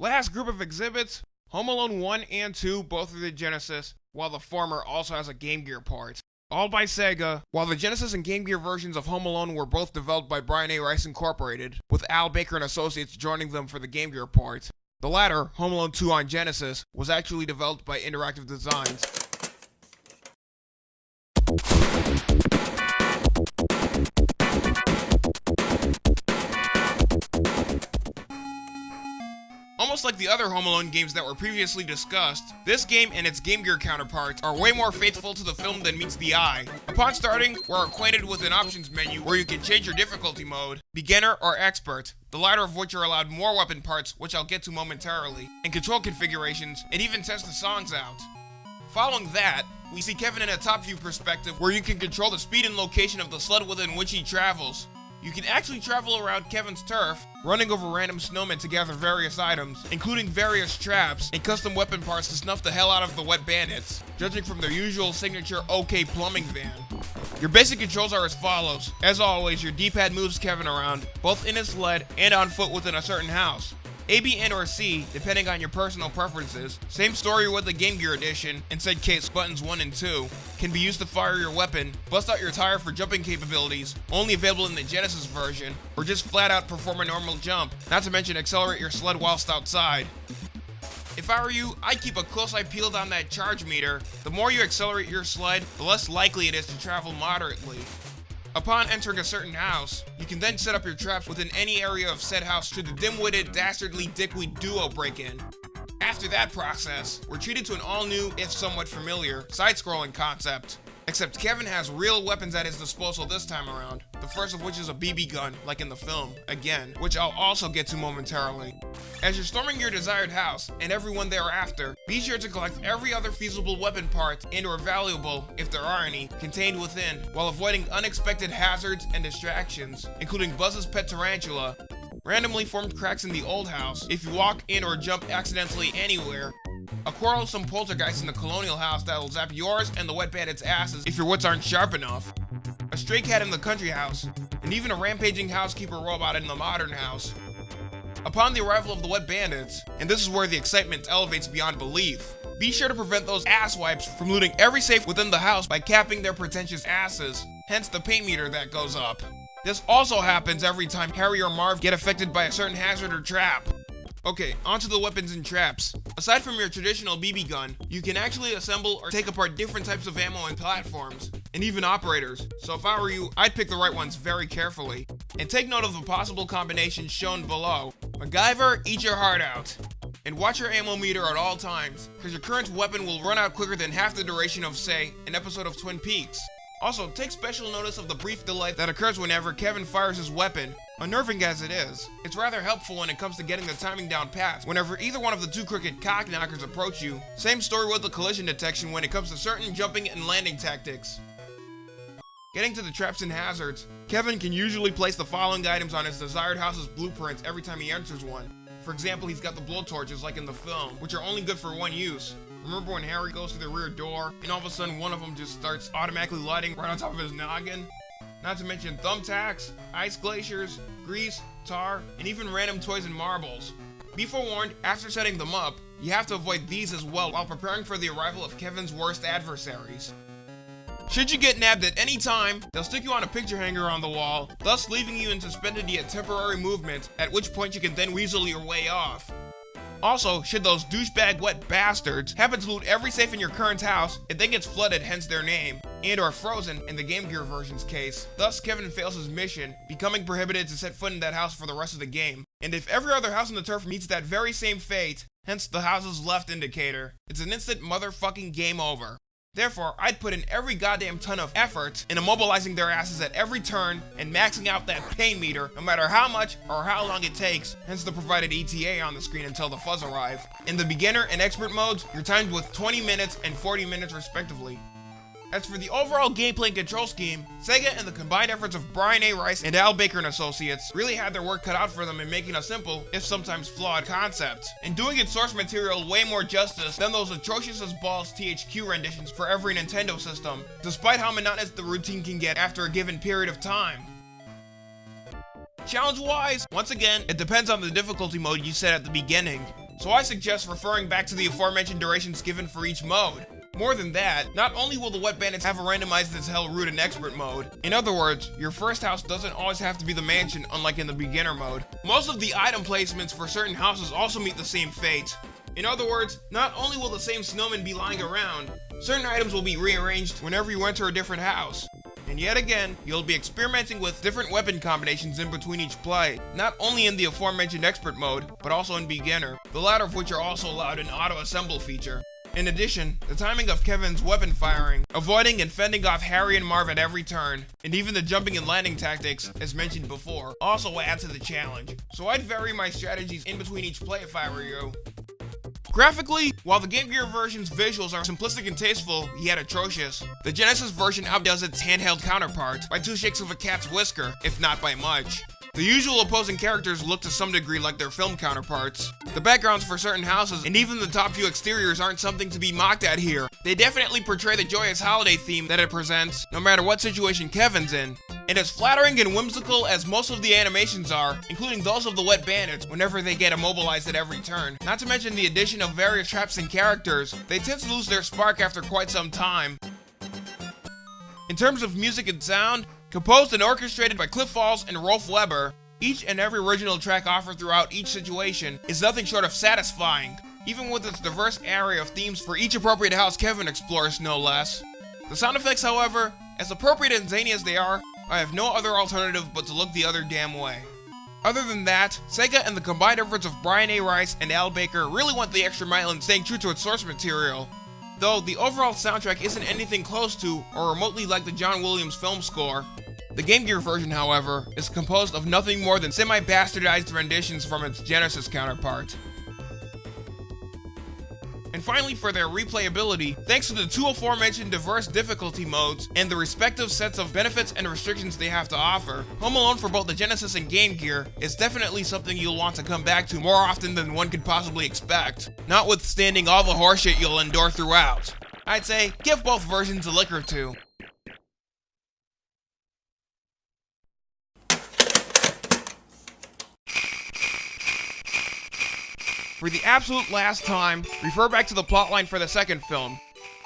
Last group of exhibits, Home Alone 1 and 2 both are the Genesis, while the former also has a Game Gear part. All by Sega, while the Genesis and Game Gear versions of Home Alone were both developed by Brian A. Rice Incorporated, with Al Baker and Associates joining them for the Game Gear part. The latter, Home Alone 2 on Genesis, was actually developed by Interactive Designs. Almost like the other Home Alone games that were previously discussed, this game and its Game Gear counterparts are way more faithful to the film than meets the eye. Upon starting, we're acquainted with an options menu where you can change your difficulty mode, beginner or expert, the latter of which are allowed more weapon parts, which I'll get to momentarily, and control configurations, and even test the songs out. Following that, we see Kevin in a top view perspective where you can control the speed and location of the sled within which he travels. You can actually travel around Kevin's turf, running over random snowmen to gather various items, including various traps and custom weapon parts to snuff the hell out of the wet bandits, judging from their usual signature OK plumbing van. Your basic controls are as follows. As always, your D-pad moves Kevin around, both in his sled and on foot within a certain house. A, B, and or C, depending on your personal preferences. Same story with the Game Gear Edition, in said case buttons 1 and 2, can be used to fire your weapon, bust out your tire for jumping capabilities, only available in the Genesis version, or just flat out perform a normal jump, not to mention accelerate your sled whilst outside. If I were you, I'd keep a close eye peeled on that charge meter. The more you accelerate your sled, the less likely it is to travel moderately. Upon entering a certain house, you can then set up your traps within any area of said house should the dim-witted, dastardly dickweed duo break in. After that process, we're treated to an all-new, if somewhat familiar, side-scrolling concept. Except Kevin has real weapons at his disposal this time around, the first of which is a BB gun, like in the film, again, which I'll also get to momentarily. As you're storming your desired house, and everyone thereafter, be sure to collect every other feasible weapon part and or valuable, if there are any, contained within, while avoiding unexpected hazards and distractions, including Buzz's pet tarantula, randomly formed cracks in the old house, if you walk in or jump accidentally anywhere, a quarrelsome poltergeist in the colonial house that'll zap yours and the wet bandits' asses if your wits aren't sharp enough. A stray cat in the country house, and even a rampaging housekeeper robot in the modern house. Upon the arrival of the wet bandits, and this is where the excitement elevates beyond belief, be sure to prevent those asswipes from looting every safe within the house by capping their pretentious asses, hence the paint meter that goes up. This also happens every time Harry or Marv get affected by a certain hazard or trap. Okay, onto the weapons and traps. Aside from your traditional BB gun, you can actually assemble or take apart different types of ammo and platforms, and even operators. So if I were you, I'd pick the right ones very carefully. And take note of the possible combinations shown below. MacGyver, eat your heart out. And watch your ammo meter at all times, because your current weapon will run out quicker than half the duration of, say, an episode of Twin Peaks. Also, take special notice of the brief delay that occurs whenever Kevin fires his weapon. Unnerving as it is, it's rather helpful when it comes to getting the timing down pat whenever either one of the two crooked cockknockers approach you. Same story with the collision detection when it comes to certain jumping and landing tactics. Getting to the traps and hazards, Kevin can usually place the following items on his desired house's blueprints every time he enters one. For example, he's got the blowtorches like in the film, which are only good for one use. Remember when Harry goes to the rear door, and all of a sudden one of them just starts automatically lighting right on top of his noggin? Not to mention thumbtacks, ice glaciers, grease, tar, and even random toys and marbles. Be forewarned, after setting them up, you have to avoid these as well while preparing for the arrival of Kevin's worst adversaries. Should you get nabbed at any time, they'll stick you on a picture hanger on the wall, thus leaving you in suspended yet temporary movement, at which point you can then weasel your way off. Also, should those douchebag wet bastards happen to loot every safe in your current house, it then gets flooded, hence their name, and or frozen in the Game Gear version's case. Thus, Kevin fails his mission, becoming prohibited to set foot in that house for the rest of the game. And if every other house on the turf meets that very same fate, hence the house's left indicator, it's an instant motherfucking game over. Therefore, I'd put in every goddamn ton of effort in immobilizing their asses at every turn and maxing out that pain meter no matter how much or how long it takes, hence the provided ETA on the screen until the fuzz arrive. In the beginner and expert modes, you're timed with 20 minutes and 40 minutes respectively. As for the overall gameplay and control scheme, Sega and the combined efforts of Brian A. Rice and Al Baker and Associates really had their work cut out for them in making a simple, if sometimes flawed, concept, and doing its source material way more justice than those atrocious as balls THQ renditions for every Nintendo system, despite how monotonous the routine can get after a given period of time. Challenge-wise, once again, it depends on the difficulty mode you set at the beginning. so I suggest referring back to the aforementioned durations given for each mode. More than that, not only will the Wet Bandits have a randomized as hell route in expert mode, in other words, your first house doesn't always have to be the mansion unlike in the beginner mode. Most of the item placements for certain houses also meet the same fate. In other words, not only will the same snowman be lying around, certain items will be rearranged whenever you enter a different house. And yet again, you'll be experimenting with different weapon combinations in between each play, not only in the aforementioned expert mode, but also in beginner, the latter of which are also allowed in auto-assemble feature. In addition, the timing of Kevin's weapon firing, avoiding and fending off Harry and Marv at every turn, and even the jumping and landing tactics, as mentioned before, also add to the challenge. So I'd vary my strategies in between each play if I were you. Graphically, while the Game Gear version's visuals are simplistic and tasteful, yet atrocious, the Genesis version outdoes its handheld counterpart by two shakes of a cat's whisker, if not by much. The usual opposing characters look to some degree like their film counterparts. The backgrounds for certain houses and even the top few exteriors aren't something to be mocked at here. They definitely portray the joyous holiday theme that it presents, no matter what situation Kevin's in. And as flattering and whimsical as most of the animations are, including those of the Wet Bandits whenever they get immobilized at every turn, not to mention the addition of various traps and characters, they tend to lose their spark after quite some time. In terms of music and sound, Composed and orchestrated by Cliff Falls and Rolf Weber, each and every original track offered throughout each situation is nothing short of satisfying, even with its diverse array of themes for each appropriate house Kevin explores, no less. The sound effects, however, as appropriate and zany as they are, I have no other alternative but to look the other damn way. Other than that, Sega and the combined efforts of Brian A. Rice and Al Baker really went the extra mile in staying true to its source material, though the overall soundtrack isn't anything close to or remotely like the John Williams film score. The Game Gear version, however, is composed of nothing more than semi-bastardized renditions from its Genesis counterpart. And finally, for their replayability, thanks to the two aforementioned diverse difficulty modes and the respective sets of benefits and restrictions they have to offer, Home Alone for both the Genesis and Game Gear is definitely something you'll want to come back to more often than one could possibly expect, notwithstanding all the horseshit you'll endure throughout. I'd say, give both versions a lick or two. For the absolute last time, refer back to the plotline for the second film.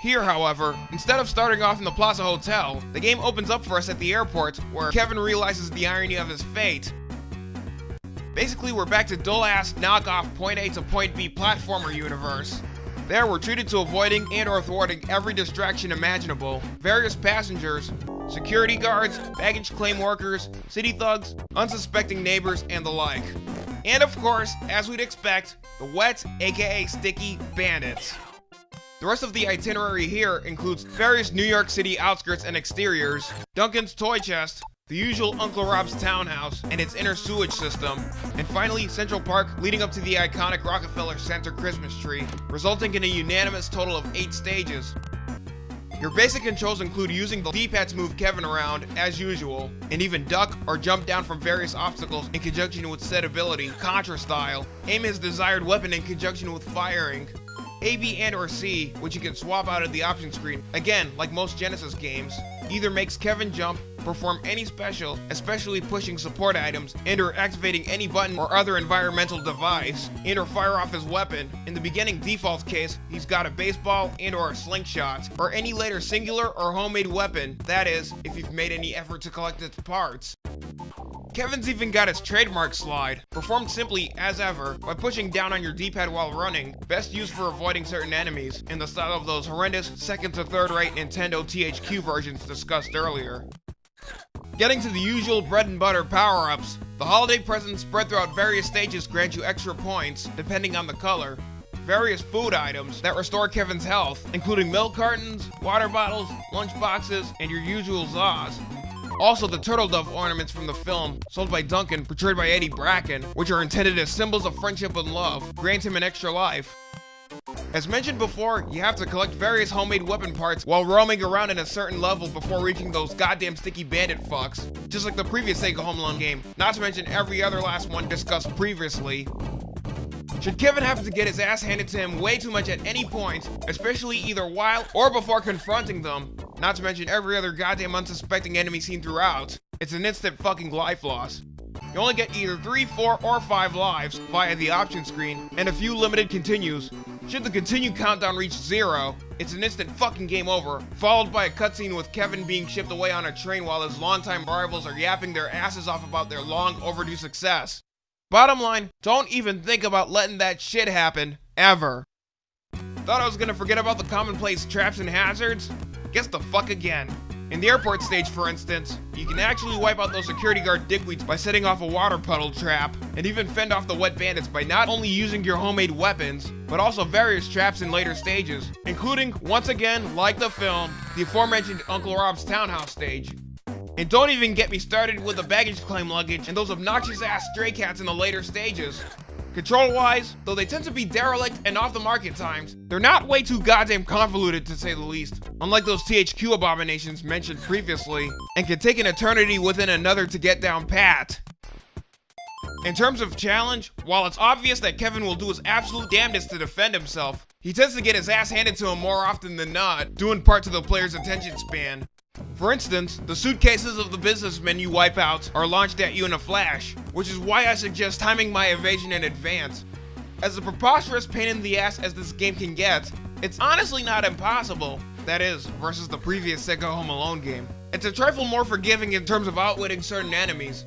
Here, however, instead of starting off in the Plaza Hotel, the game opens up for us at the airport, where Kevin realizes the irony of his fate. Basically, we're back to dull-ass knockoff point A to point B platformer universe. There, we're treated to avoiding and or thwarting every distraction imaginable. Various passengers, security guards, baggage claim workers, city thugs, unsuspecting neighbors, and the like. And of course, as we'd expect, the wet, aka sticky, bandits. The rest of the itinerary here includes various New York City outskirts and exteriors, Duncan's toy chest, the usual Uncle Rob's townhouse and its inner sewage system, and finally Central Park leading up to the iconic Rockefeller Center Christmas tree, resulting in a unanimous total of 8 stages, your basic controls include using the D-pad to move Kevin around, as usual, and even duck or jump down from various obstacles in conjunction with set ability, Contra style, aim his desired weapon in conjunction with firing, A, B, and or C, which you can swap out of the option screen, again, like most Genesis games, either makes Kevin jump perform any special, especially pushing support items, and or activating any button or other environmental device, and or fire off his weapon. In the beginning default case, he's got a baseball and or a slingshot, or any later singular or homemade weapon, that is, if you've made any effort to collect its parts. Kevin's even got his trademark slide, performed simply as ever by pushing down on your D-pad while running, best used for avoiding certain enemies, in the style of those horrendous second to third rate Nintendo THQ versions discussed earlier. Getting to the usual bread and butter power-ups, the holiday presents spread throughout various stages grant you extra points, depending on the color. Various food items that restore Kevin's health, including milk cartons, water bottles, lunch boxes, and your usual Zaws. Also, the turtle dove ornaments from the film, sold by Duncan, portrayed by Eddie Bracken, which are intended as symbols of friendship and love, grant him an extra life. As mentioned before, you have to collect various homemade weapon parts while roaming around in a certain level before reaching those goddamn sticky bandit fucks, just like the previous Sega Home Alone game, not to mention every other last one discussed previously. Should Kevin happen to get his ass handed to him way too much at any point, especially either while or before confronting them, not to mention every other goddamn unsuspecting enemy seen throughout, it's an instant fucking life loss. You only get either 3, 4, or 5 lives via the option screen, and a few limited continues. Should the continue countdown reach zero, it's an instant fucking game over, followed by a cutscene with Kevin being shipped away on a train while his longtime rivals are yapping their asses off about their long overdue success. Bottom line, don't even think about letting that shit happen, ever. Thought I was gonna forget about the commonplace traps and hazards? Guess the fuck again. In the airport stage, for instance, you can actually wipe out those security guard dickweeds by setting off a water puddle trap, and even fend off the wet bandits by not only using your homemade weapons, but also various traps in later stages, including, once again, like the film, the aforementioned Uncle Rob's townhouse stage. And don't even get me started with the baggage claim luggage and those obnoxious ass stray cats in the later stages. Control-wise, though they tend to be derelict and off the market times, they're not way too goddamn convoluted to say the least, unlike those THQ abominations mentioned previously, and can take an eternity within another to get down pat. In terms of challenge, while it's obvious that Kevin will do his absolute damnedest to defend himself, he tends to get his ass handed to him more often than not, due in part to the player's attention span. For instance, the suitcases of the businessmen you wipe out are launched at you in a flash, which is why I suggest timing my evasion in advance. As a preposterous pain in the ass as this game can get, it's honestly not impossible. That is, versus the previous Sega Home Alone game. It's a trifle more forgiving in terms of outwitting certain enemies.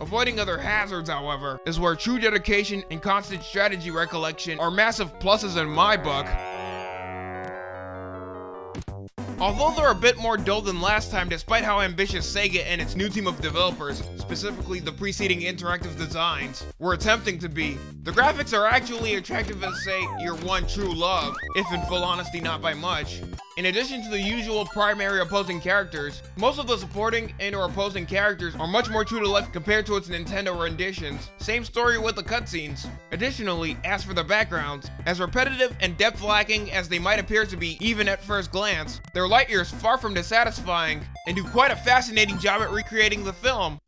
Avoiding other hazards, however, is where true dedication and constant strategy recollection are massive pluses in my book, Although they're a bit more dull than last time despite how ambitious Sega and its new team of developers, specifically the preceding interactive designs, were attempting to be, the graphics are actually attractive as say, your one true love, if in full honesty not by much. In addition to the usual primary opposing characters, most of the supporting and or opposing characters are much more true to life compared to its Nintendo renditions. Same story with the cutscenes. Additionally, as for the backgrounds, as repetitive and depth lacking as they might appear to be even at first glance, they're light years far from dissatisfying and do quite a fascinating job at recreating the film.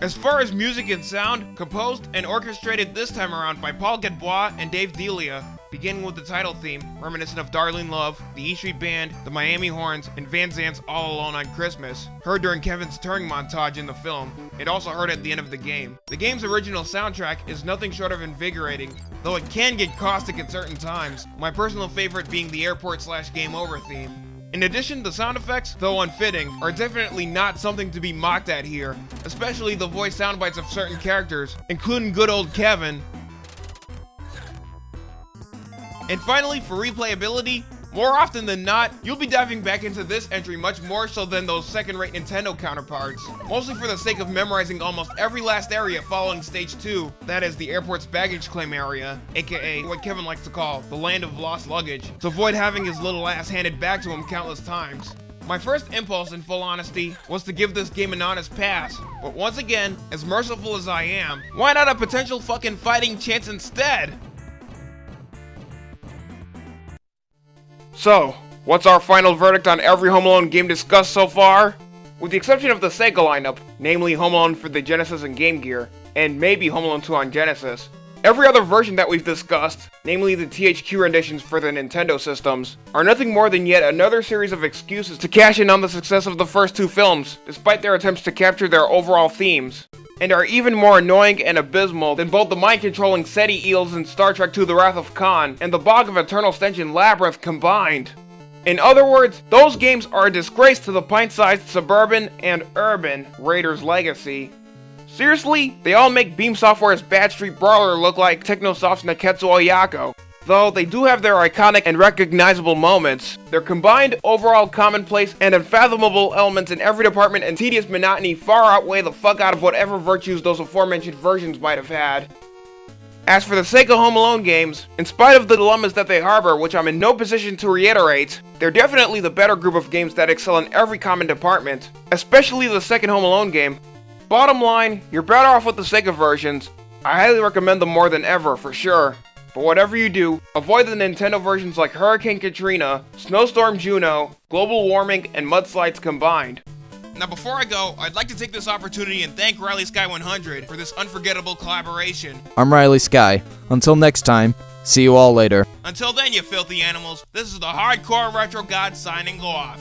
As far as music and sound, composed and orchestrated this time around by Paul Gadbois and Dave Delia, beginning with the title theme, reminiscent of Darlene Love, the E Street Band, the Miami Horns, and Van Zandt's All Alone on Christmas, heard during Kevin's touring montage in the film, and also heard at the end of the game. The game's original soundtrack is nothing short of invigorating, though it can get caustic at certain times, my personal favorite being the airport slash game over theme. In addition, the sound effects, though unfitting, are definitely not something to be mocked at here, especially the voice sound bites of certain characters, including good old Kevin. And finally, for replayability, more often than not, you'll be diving back into this entry much more so than those second-rate Nintendo counterparts, mostly for the sake of memorizing almost every last area following Stage 2, that is the airport's baggage claim area, aka what Kevin likes to call the land of lost luggage, to avoid having his little ass handed back to him countless times. My first impulse, in full honesty, was to give this game an honest pass, but once again, as merciful as I am, why not a potential fucking fighting chance instead? So, what's our final verdict on every Home Alone game discussed so far? With the exception of the Sega lineup, namely Home Alone for the Genesis and Game Gear, and maybe Home Alone 2 on Genesis, every other version that we've discussed, namely the THQ renditions for the Nintendo systems, are nothing more than yet another series of excuses to cash in on the success of the first two films, despite their attempts to capture their overall themes and are even more annoying and abysmal than both the mind-controlling Ceti eels in Star Trek II The Wrath of Khan and the Bog of Eternal Stench in Labyrinth combined. In other words, those games are a disgrace to the pint-sized suburban and urban Raiders legacy. Seriously, they all make Beam Software's Bad Street Brawler look like Technosoft's Nekketsu Oyako. Though they do have their iconic and recognizable moments, their combined overall commonplace and unfathomable elements in every department and tedious monotony far outweigh the fuck out of whatever virtues those aforementioned versions might have had. As for the Sega Home Alone games, in spite of the dilemmas that they harbor, which I'm in no position to reiterate, they're definitely the better group of games that excel in every common department, especially the second Home Alone game. Bottom line, you're better off with the Sega versions. I highly recommend them more than ever, for sure. But whatever you do, avoid the Nintendo versions like Hurricane Katrina, Snowstorm Juno, Global Warming, and Mudslides combined. Now before I go, I'd like to take this opportunity and thank Riley Sky 100 for this unforgettable collaboration. I'm Riley Sky. Until next time, see you all later. Until then, you filthy animals, this is the Hardcore Retro God signing off.